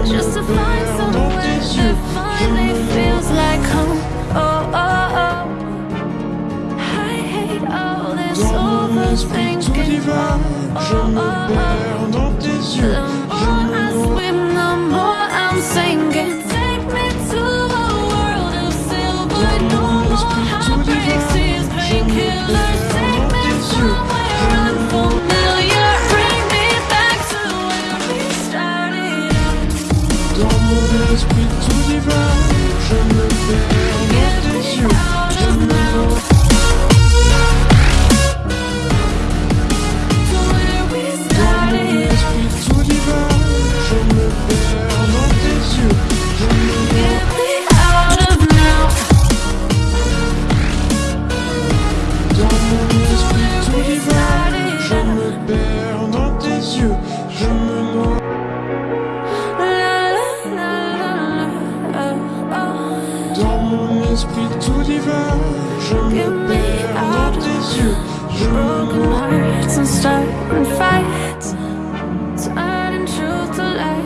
Just to find somewhere that finally feels like home. Oh, oh, oh. I hate all this, all those things can Oh, oh, oh. Dans mon esprit tout divin, hearts and starting fights, to lies.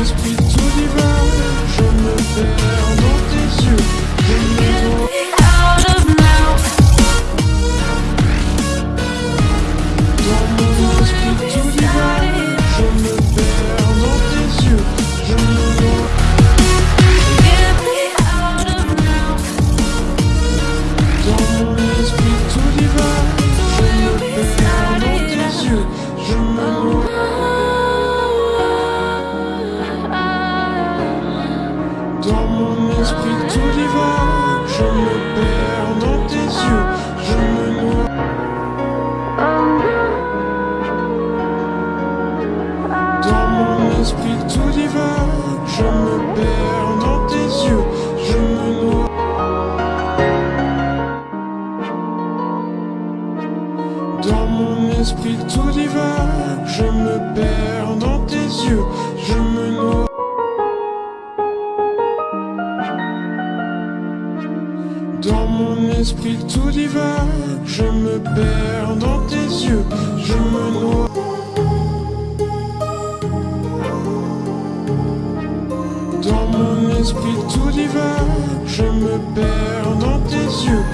cause we esprit tout divin. Je me perds dans tes yeux. Je me noie. Dans mon esprit tout divin. Je me perds dans tes yeux. Je me noie. Dans mon esprit tout divin. Je me perds dans tes yeux. Je me noie. esprit tout divin Je me perds dans tes yeux, je me noie. Dans mon esprit tout divin Je me perds dans tes yeux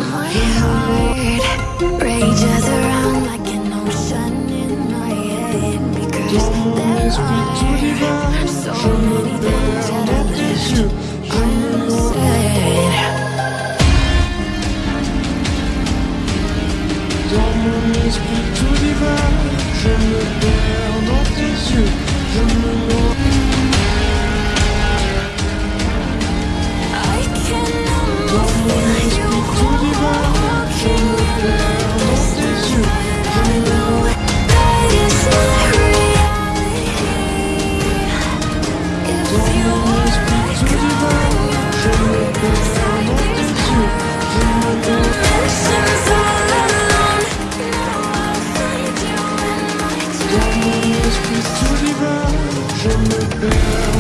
regarde dans tes yeux, je me Puisse tout divin, je me perds.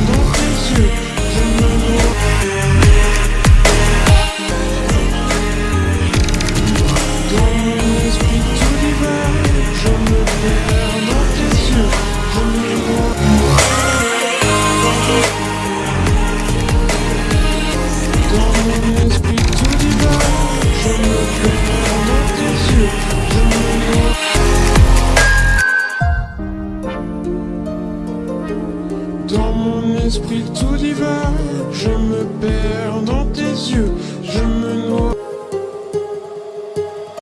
Dans mon esprit tout divin, je me perds dans tes yeux, je me noie.